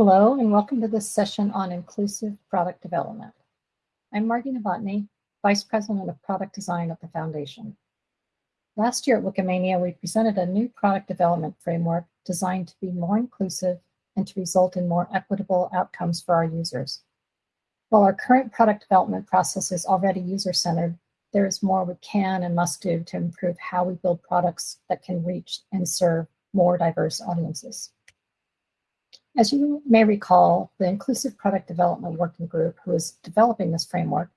Hello, and welcome to this session on inclusive product development. I'm Margeigh Novotny, Vice President of Product Design at the Foundation. Last year at Wikimania, we presented a new product development framework designed to be more inclusive and to result in more equitable outcomes for our users. While our current product development process is already user-centered, there is more we can and must do to improve how we build products that can reach and serve more diverse audiences. As you may recall, the Inclusive Product Development Working Group, who is developing this framework,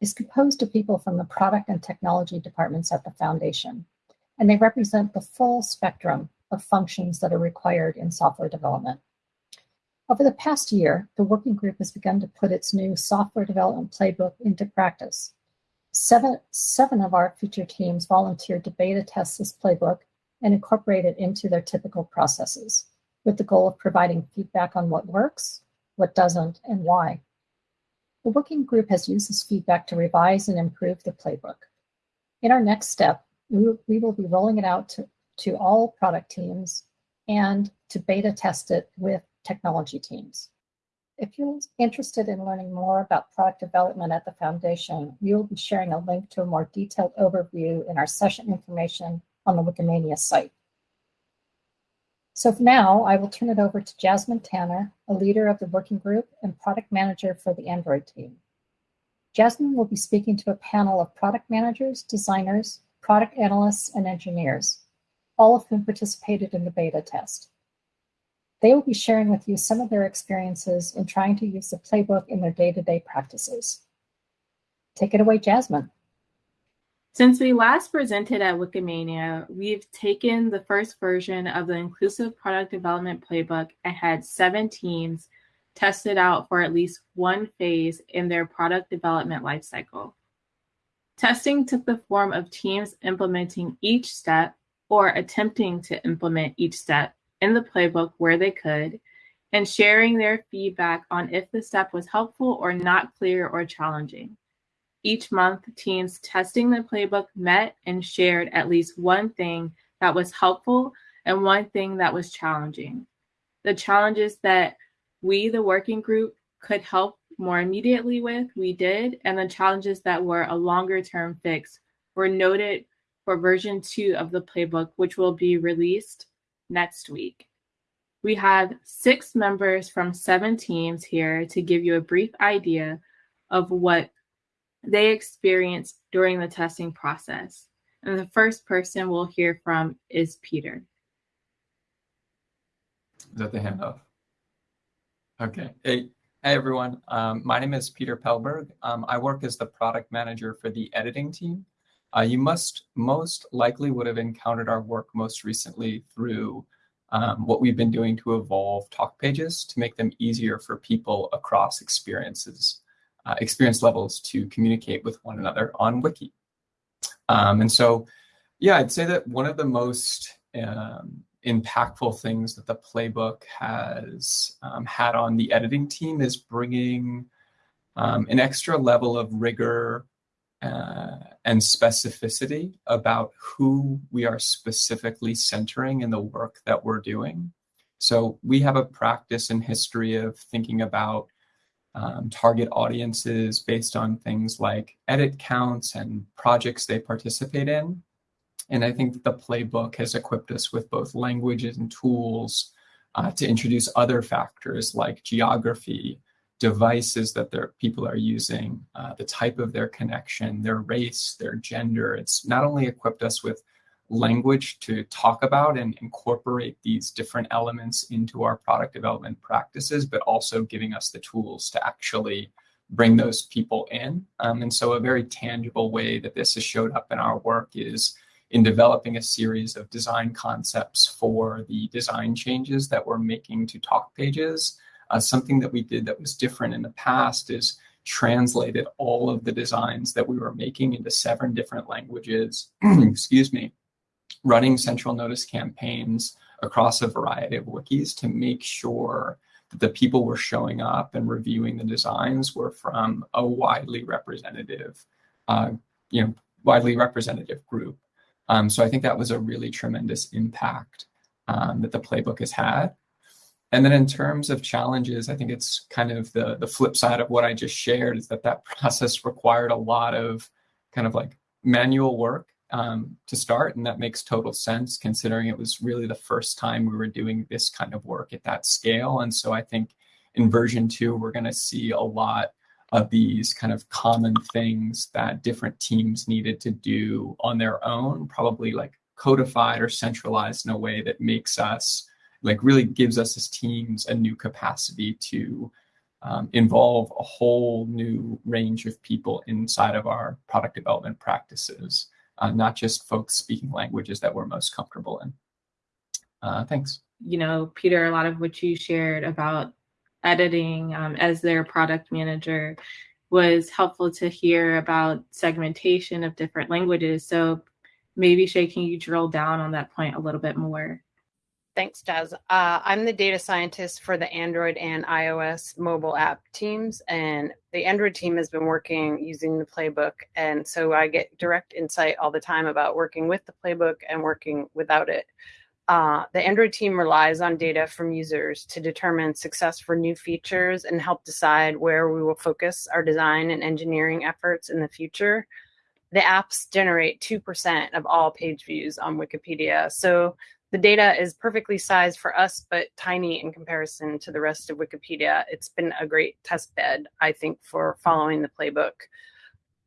is composed of people from the product and technology departments at the Foundation, and they represent the full spectrum of functions that are required in software development. Over the past year, the working group has begun to put its new software development playbook into practice. Seven, seven of our feature teams volunteered to beta test this playbook and incorporate it into their typical processes with the goal of providing feedback on what works, what doesn't, and why. The working group has used this feedback to revise and improve the playbook. In our next step, we will be rolling it out to, to all product teams and to beta test it with technology teams. If you're interested in learning more about product development at the Foundation, we will be sharing a link to a more detailed overview in our session information on the Wikimania site. So now I will turn it over to Jazmin Tanner, a leader of the working group and product manager for the Android team. Jazmin will be speaking to a panel of product managers, designers, product analysts, and engineers, all of whom participated in the beta test. They will be sharing with you some of their experiences in trying to use the playbook in their day-to-day -day practices. Take it away, Jazmin. Since we last presented at Wikimania, we've taken the first version of the Inclusive Product Development Playbook and had seven teams tested out for at least one phase in their product development lifecycle. Testing took the form of teams implementing each step or attempting to implement each step in the playbook where they could, and sharing their feedback on if the step was helpful or not clear or challenging. Each month, teams testing the playbook met and shared at least one thing that was helpful and one thing that was challenging. The challenges that we, the working group, could help more immediately with, we did, and the challenges that were a longer term fix were noted for version two of the playbook, which will be released next week. We have six members from seven teams here to give you a brief idea of what they experience during the testing process. And the first person we'll hear from is Peter. Is that the handoff? Okay. Hey, hey everyone. Um, my name is Peter Pelberg. Um, I work as the product manager for the editing team. Uh, you must most likely would have encountered our work most recently through um, what we've been doing to evolve talk pages to make them easier for people across experiences uh, experience levels to communicate with one another on Wiki. Um, and so, yeah, I'd say that one of the most um, impactful things that the playbook has um, had on the editing team is bringing um, an extra level of rigor uh, and specificity about who we are specifically centering in the work that we're doing. So we have a practice and history of thinking about um, target audiences based on things like edit counts and projects they participate in. And I think the playbook has equipped us with both languages and tools uh, to introduce other factors like geography, devices that their people are using, uh, the type of their connection, their race, their gender. It's not only equipped us with language to talk about and incorporate these different elements into our product development practices, but also giving us the tools to actually bring those people in. Um, and so a very tangible way that this has showed up in our work is in developing a series of design concepts for the design changes that we're making to talk pages. Uh, something that we did that was different in the past is translated all of the designs that we were making into seven different languages, excuse me, running central notice campaigns across a variety of wikis to make sure that the people were showing up and reviewing the designs were from a widely representative, uh, you know, widely representative group. Um, so I think that was a really tremendous impact um, that the playbook has had. and then in terms of challenges, I think it's kind of the the flip side of what I just shared is that that process required a lot of kind of like manual work um, to start, and that makes total sense considering it was really the first time we were doing this kind of work at that scale. And so I think in version two, we're going to see a lot of these kind of common things that different teams needed to do on their own, probably like codified or centralized in a way that makes us like really gives us as teams a new capacity to um, involve a whole new range of people inside of our product development practices, uh, not just folks speaking languages that we're most comfortable in. Uh, thanks. You know, Peter, a lot of what you shared about editing um, as their product manager was helpful to hear about segmentation of different languages. So maybe Shay, can you drill down on that point a little bit more? Thanks, Jazz. Uh, I'm the data scientist for the Android and iOS mobile app teams, and the Android team has been working using the playbook, and so I get direct insight all the time about working with the playbook and working without it. Uh, the Android team relies on data from users to determine success for new features and help decide where we will focus our design and engineering efforts in the future. The apps generate 2% of all page views on Wikipedia. So the data is perfectly sized for us, but tiny in comparison to the rest of Wikipedia. It's been a great test bed, I think, for following the playbook.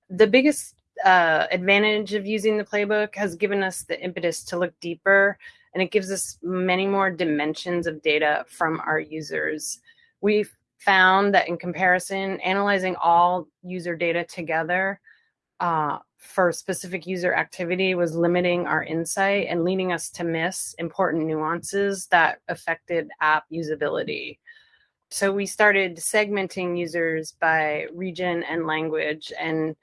The biggest uh, advantage of using the playbook has given us the impetus to look deeper, and it gives us many more dimensions of data from our users. We've found that in comparison, analyzing all user data together uh, for specific user activity was limiting our insight and leading us to miss important nuances that affected app usability. So we started segmenting users by region and language. And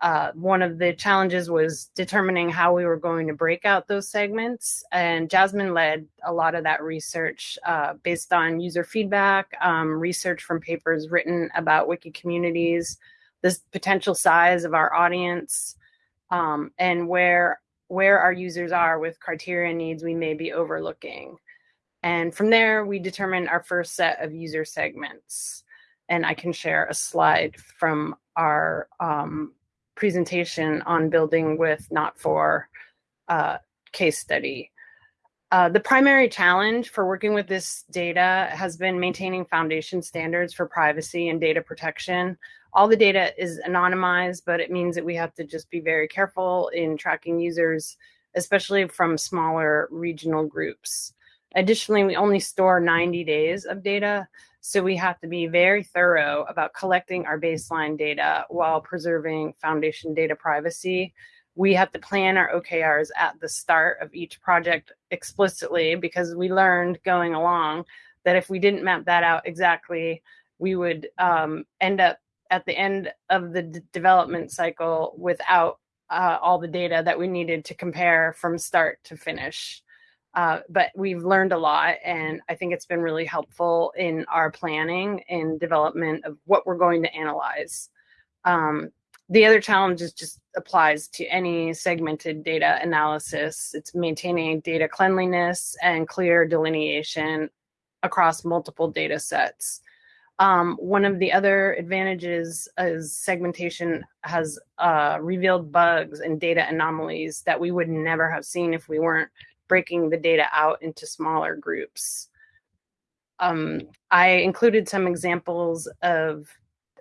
uh, one of the challenges was determining how we were going to break out those segments. And Jazmin led a lot of that research uh, based on user feedback, um, research from papers written about wiki communities, the potential size of our audience um, and where where our users are with criteria needs we may be overlooking. And from there, we determine our first set of user segments. And I can share a slide from our um, presentation on building with not for uh, case study. Uh, the primary challenge for working with this data has been maintaining foundation standards for privacy and data protection all the data is anonymized, but it means that we have to just be very careful in tracking users, especially from smaller regional groups. Additionally, we only store 90 days of data, so we have to be very thorough about collecting our baseline data while preserving foundation data privacy. We have to plan our OKRs at the start of each project explicitly because we learned going along that if we didn't map that out exactly, we would um, end up at the end of the d- development cycle without uh, all the data that we needed to compare from start to finish. Uh, but we've learned a lot, and I think it's been really helpful in our planning and development of what we're going to analyze. Um, the other challenge is just applies to any segmented data analysis. It's maintaining data cleanliness and clear delineation across multiple data sets. Um, one of the other advantages is segmentation has uh, revealed bugs and data anomalies that we would never have seen if we weren't breaking the data out into smaller groups. Um, I included some examples of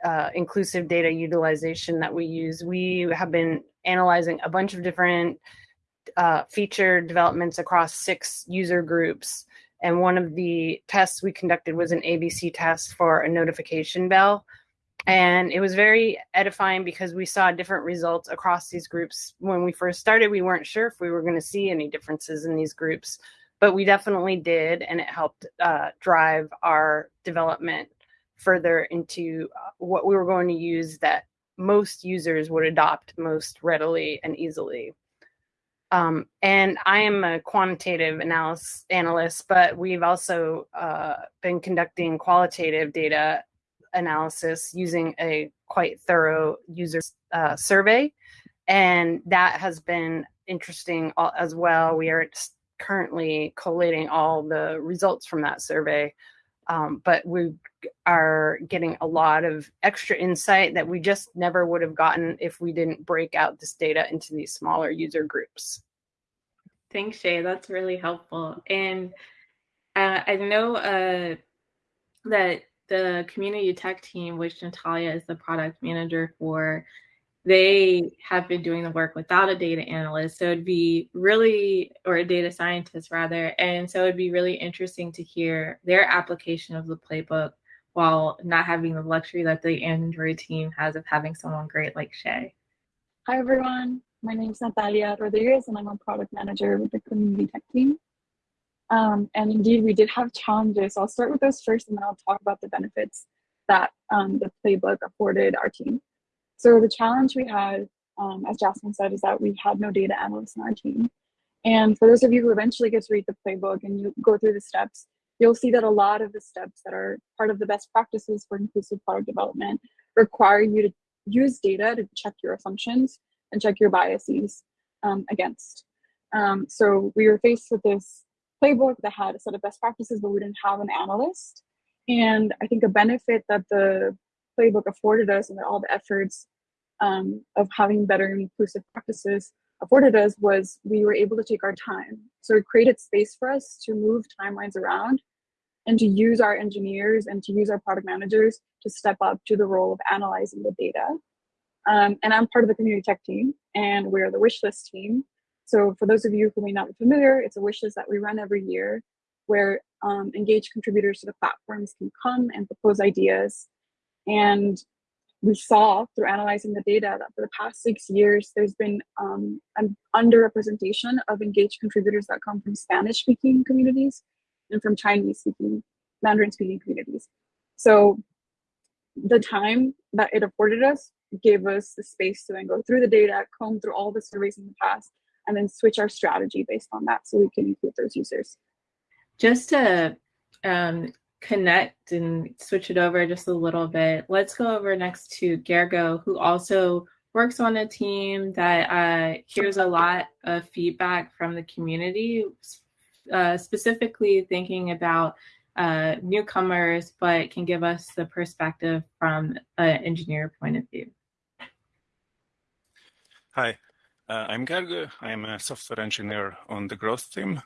uh, inclusive data utilization that we use. We have been analyzing a bunch of different uh, feature developments across six user groups and one of the tests we conducted was an ABC test for a notification bell. And it was very edifying because we saw different results across these groups. When we first started, we weren't sure if we were going to see any differences in these groups, but we definitely did. And it helped uh, drive our development further into uh, what we were going to use that most users would adopt most readily and easily. Um, and I am a quantitative analysis analyst, but we've also uh, been conducting qualitative data analysis using a quite thorough user uh, survey, and that has been interesting as well. We are currently collating all the results from that survey. Um, but we are getting a lot of extra insight that we just never would have gotten if we didn't break out this data into these smaller user groups. Thanks, Shay. That's really helpful. And uh, I know uh, that the community tech team, which Natalia is the product manager for, they have been doing the work without a data analyst. So it'd be really, or a data scientist rather. And so it'd be really interesting to hear their application of the playbook while not having the luxury that the Android team has of having someone great like Shay. Hi, everyone. My name is Natalia Rodriguez, and I'm a product manager with the community tech team. Um, and indeed, we did have challenges. I'll start with those first, and then I'll talk about the benefits that um, the playbook afforded our team. So the challenge we had, um, as Jazmin said, is that we had no data analysts in our team. And for those of you who eventually get to read the playbook and you go through the steps, you'll see that a lot of the steps that are part of the best practices for inclusive product development require you to use data to check your assumptions and check your biases um, against. Um, so we were faced with this playbook that had a set of best practices, but we didn't have an analyst. And I think a benefit that the playbook afforded us and that all the efforts um, of having better inclusive practices afforded us was we were able to take our time. So it created space for us to move timelines around and to use our engineers and to use our product managers to step up to the role of analyzing the data. Um, and I'm part of the community tech team, and we're the wishlist team. So for those of you who may not be familiar, it's a wishlist that we run every year where um, engaged contributors to the platforms can come and propose ideas. And we saw through analyzing the data that for the past six years, there's been um, an underrepresentation of engaged contributors that come from Spanish speaking communities and from Chinese speaking, Mandarin speaking communities. So the time that it afforded us gave us the space to then go through the data, comb through all the surveys in the past, and then switch our strategy based on that so we can include those users. Just to um, connect and switch it over just a little bit, let's go over next to Gergo, who also works on a team that uh, hears a lot of feedback from the community, uh, specifically thinking about uh, newcomers, but can give us the perspective from an engineer point of view. Hi, uh, I'm Gergo. I'm a software engineer on the growth team.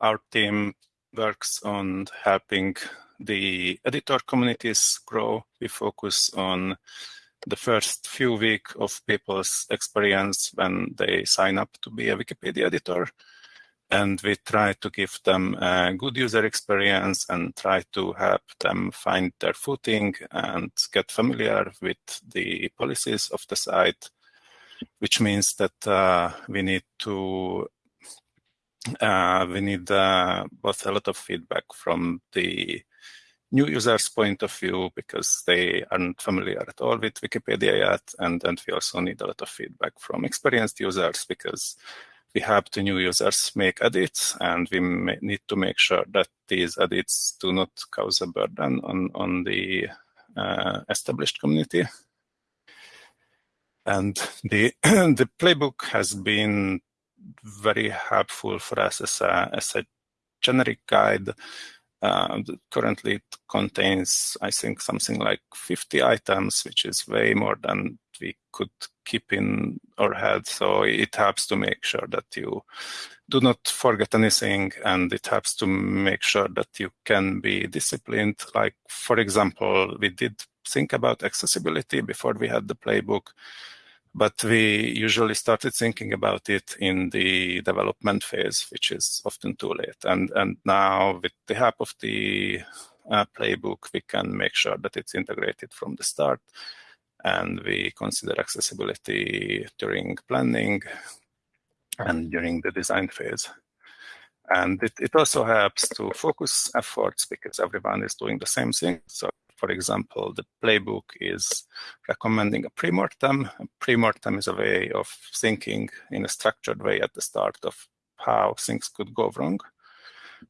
Our team works on helping the editor communities grow. We focus on the first few weeks of people's experience when they sign up to be a Wikipedia editor. And we try to give them a good user experience and try to help them find their footing and get familiar with the policies of the site, which means that uh, we need to we need uh, both a lot of feedback from the new users' point of view because they aren't familiar at all with Wikipedia yet, and and we also need a lot of feedback from experienced users because we help the new users make edits, and we need to make sure that these edits do not cause a burden on on the uh, established community. And the the playbook has been very helpful for us as a, as a generic guide. Uh, currently, it contains, I think, something like 50 items, which is way more than we could keep in our head. So it helps to make sure that you do not forget anything, and it helps to make sure that you can be disciplined. Like, for example, we did think about accessibility before we had the playbook but we usually started thinking about it in the development phase, which is often too late. And and now with the help of the uh, playbook, we can make sure that it's integrated from the start, and we consider accessibility during planning and during the design phase. And it, it also helps to focus efforts because everyone is doing the same thing. So for example, the playbook is recommending a pre-mortem. A pre-mortem is a way of thinking in a structured way at the start of how things could go wrong.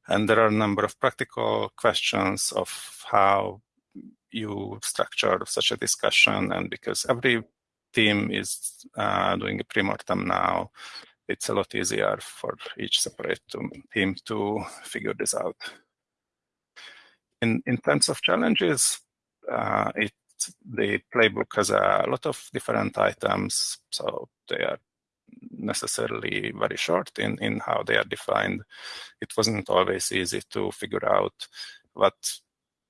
And there are a number of practical questions of how you structure such a discussion. And because every team is uh, doing a pre-mortem now, it's a lot easier for each separate team to figure this out. In, in terms of challenges, uh, it, the playbook has a lot of different items, so they are necessarily very short in, in how they are defined. It wasn't always easy to figure out what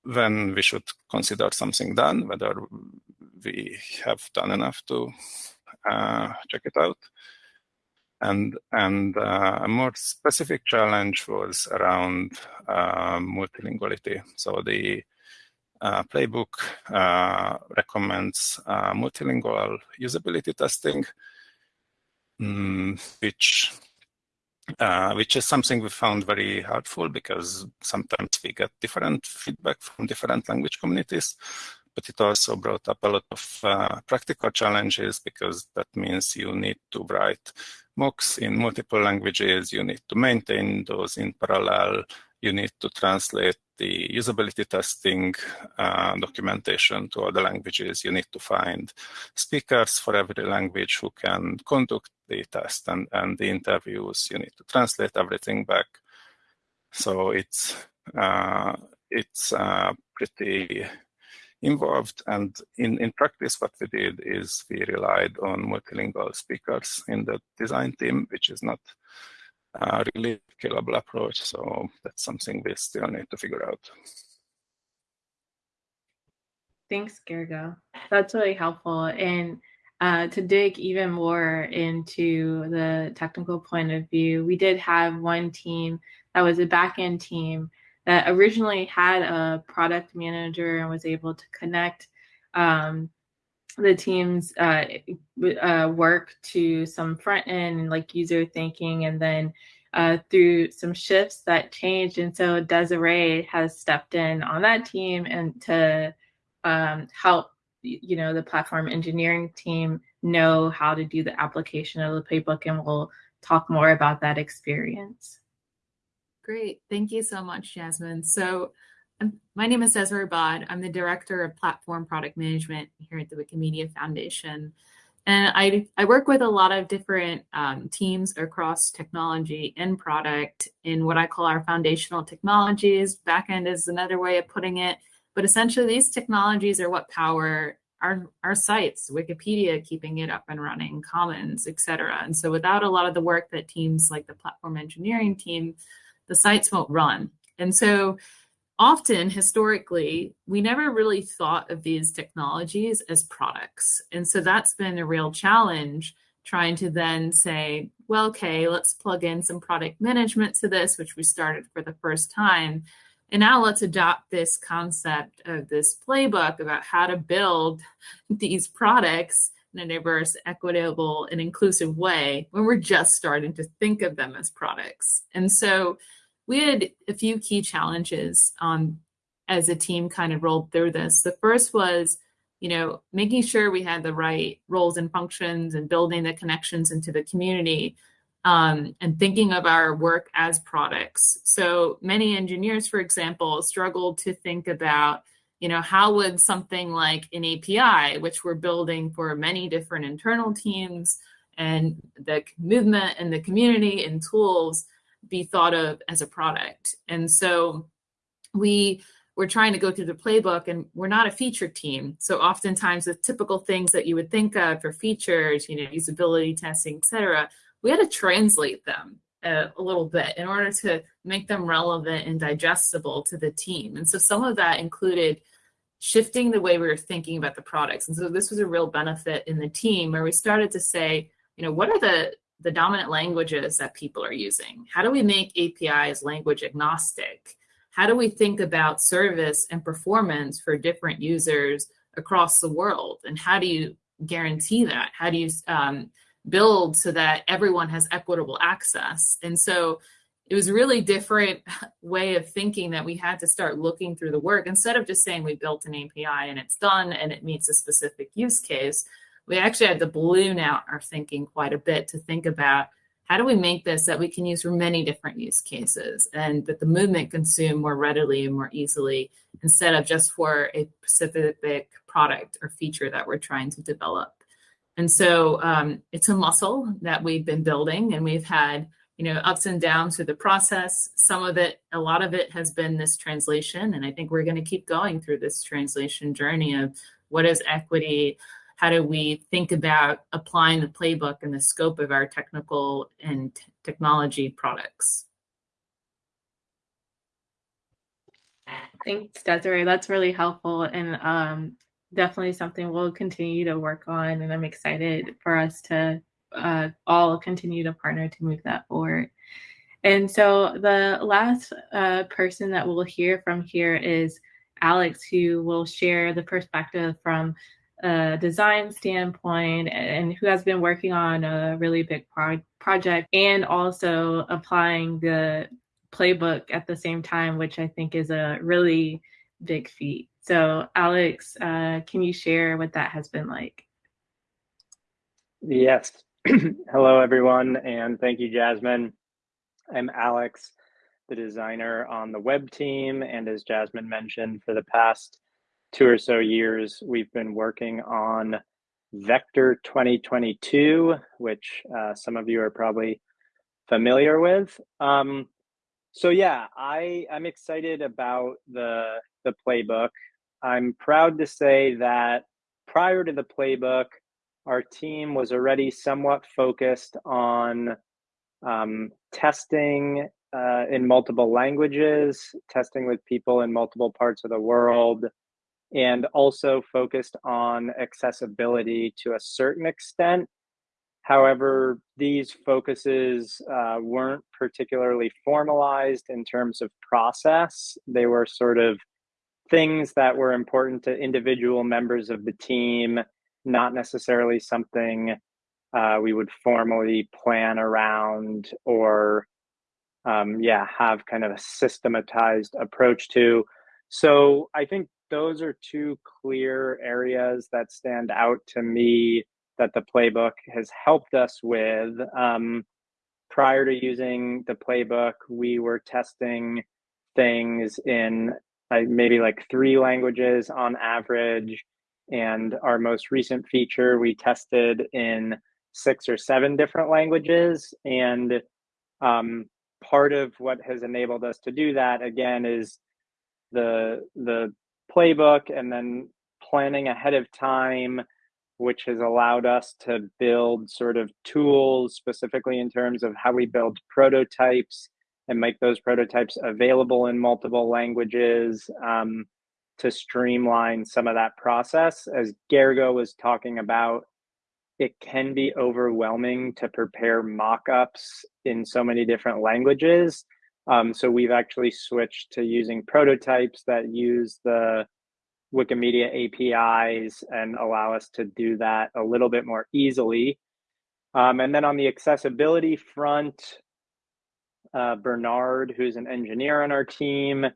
when we should consider something done, whether we have done enough to uh, check it out. And, and uh, a more specific challenge was around uh, multilinguality. So the uh, playbook uh, recommends uh, multilingual usability testing, um, which uh, which is something we found very helpful because sometimes we get different feedback from different language communities but it also brought up a lot of uh, practical challenges because that means you need to write mocks in multiple languages, you need to maintain those in parallel, you need to translate the usability testing uh, documentation to other languages. You need to find speakers for every language who can conduct the test and, and the interviews. You need to translate everything back. So it's uh, it's uh, pretty involved. And in, in practice, what we did is we relied on multilingual speakers in the design team, which is not a really scalable approach. So that's something we still need to figure out. Thanks, Gergo. That's really helpful. And uh, to dig even more into the technical point of view, we did have one team that was a backend team that originally had a product manager and was able to connect um, the team's uh, uh, work to some front end like user thinking and then uh, through some shifts that changed. And so desiree has stepped in on that team and to um, help you know the platform engineering team know how to do the application of the playbook. And we'll talk more about that experience Great. Thank you so much, Jazmin. So um, my name is Desiree Abad. I'm the Director of Platform Product Management here at the Wikimedia Foundation. And I, I work with a lot of different um, teams across technology and product in what I call our foundational technologies. Backend is another way of putting it. But essentially, these technologies are what power our, our sites, Wikipedia, keeping it up and running, Commons, et cetera. And so without a lot of the work that teams like the platform engineering team the sites won't run. And so often historically, we never really thought of these technologies as products. And so that's been a real challenge trying to then say, well, okay, let's plug in some product management to this, which we started for the first time. And now let's adopt this concept of this playbook about how to build these products in a diverse, equitable, and inclusive way when we're just starting to think of them as products. And so we had a few key challenges um, as a team kind of rolled through this. The first was, you know, making sure we had the right roles and functions and building the connections into the community um, and thinking of our work as products. So many engineers, for example, struggled to think about, you know, how would something like an API, which we're building for many different internal teams and the movement and the community and tools, be thought of as a product. And so we we're trying to go through the playbook and we're not a feature team. So oftentimes the typical things that you would think of for features, you know, usability testing, et cetera, we had to translate them a, a little bit in order to make them relevant and digestible to the team. And so some of that included shifting the way we were thinking about the products. And so this was a real benefit in the team where we started to say, you know, what are the the dominant languages that people are using? How do we make APIs language agnostic? How do we think about service and performance for different users across the world? And how do you guarantee that? How do you um, build so that everyone has equitable access? And so it was really different way of thinking that we had to start looking through the work instead of just saying we built an API and it's done and it meets a specific use case we actually had to balloon out our thinking quite a bit to think about how do we make this that we can use for many different use cases and that the movement consume more readily and more easily instead of just for a specific product or feature that we're trying to develop. And so um, it's a muscle that we've been building, and we've had you know ups and downs through the process. Some of it, a lot of it, has been this translation, and I think we're going to keep going through this translation journey of what is equity. How do we think about applying the playbook and the scope of our technical and technology products? Thanks, Desiree. That's really helpful and um, definitely something we'll continue to work on. And I'm excited for us to uh, all continue to partner to move that forward. And so the last uh, person that we'll hear from here is Alex, who will share the perspective from a design standpoint and who has been working on a really big pro- project and also applying the playbook at the same time, which I think is a really big feat. So, Alex, uh, can you share what that has been like? Yes. Hello, everyone, and thank you, Jazmin. I'm Alex, the designer on the web team. And as Jazmin mentioned, for the past two or so years, we've been working on Vector 2022, which uh, some of you are probably familiar with. Um, so yeah, I I'm excited about the the playbook. I'm proud to say that prior to the playbook, our team was already somewhat focused on um, testing uh, in multiple languages, testing with people in multiple parts of the world, and also focused on accessibility to a certain extent. However, these focuses uh, weren't particularly formalized in terms of process. They were sort of things that were important to individual members of the team, not necessarily something uh, we would formally plan around or, um, yeah, have kind of a systematized approach to. So I think those are two clear areas that stand out to me that the playbook has helped us with. Um, prior to using the playbook, we were testing things in uh, maybe like three languages on average. And our most recent feature we tested in six or seven different languages. And um, part of what has enabled us to do that again is the the playbook and then planning ahead of time which has allowed us to build sort of tools specifically in terms of how we build prototypes and make those prototypes available in multiple languages um, to streamline some of that process. As Gergo was talking about, it can be overwhelming to prepare mock-ups in so many different languages. Um, so we've actually switched to using prototypes that use the Wikimedia APIs and allow us to do that a little bit more easily. Um, and then on the accessibility front, uh, Bernard, who's an engineer on our team,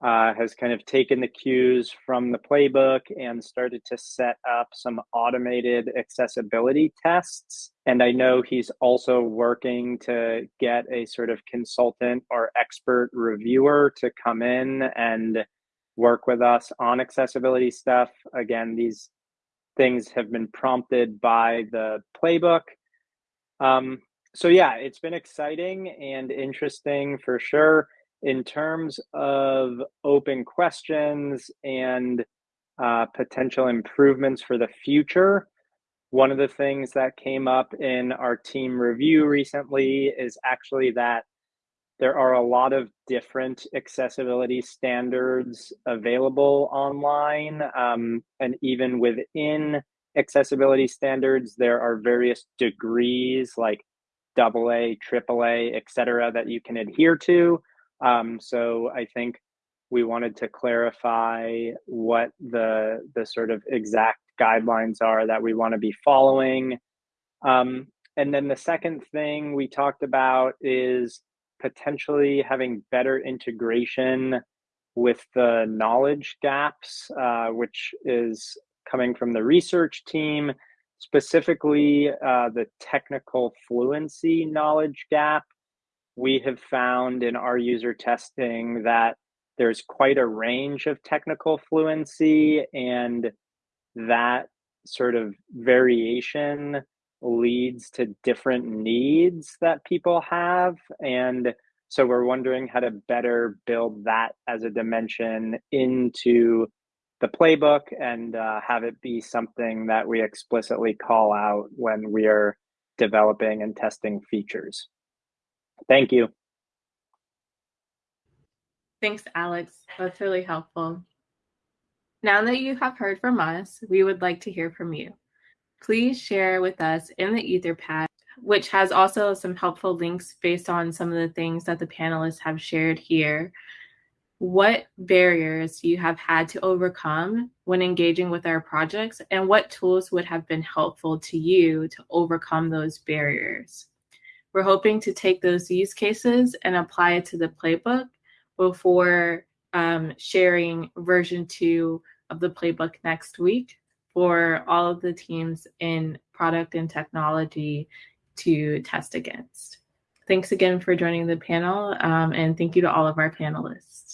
uh, has kind of taken the cues from the playbook and started to set up some automated accessibility tests. And I know he's also working to get a sort of consultant or expert reviewer to come in and work with us on accessibility stuff. Again, these things have been prompted by the playbook. Um, so, yeah, it's been exciting and interesting for sure. In terms of open questions and uh, potential improvements for the future, one of the things that came up in our team review recently is actually that there are a lot of different accessibility standards available online. Um, and even within accessibility standards, there are various degrees like AA, AAA, et cetera, that you can adhere to. Um, so I think we wanted to clarify what the, the sort of exact guidelines are that we want to be following. Um, and then the second thing we talked about is potentially having better integration with the knowledge gaps, uh, which is coming from the research team, specifically uh, the technical fluency knowledge gap. We have found in our user testing that there's quite a range of technical fluency, and that sort of variation leads to different needs that people have. And so we're wondering how to better build that as a dimension into the playbook and uh, have it be something that we explicitly call out when we are developing and testing features. Thank you. Thanks, Alex. That's really helpful. Now that you have heard from us, we would like to hear from you. Please share with us in the Etherpad, which has also some helpful links based on some of the things that the panelists have shared here. What barriers you have had to overcome when engaging with our projects, and what tools would have been helpful to you to overcome those barriers? We're hoping to take those use cases and apply it to the playbook before um, sharing version two of the playbook next week for all of the teams in product and technology to test against. Thanks again for joining the panel, um, and thank you to all of our panelists.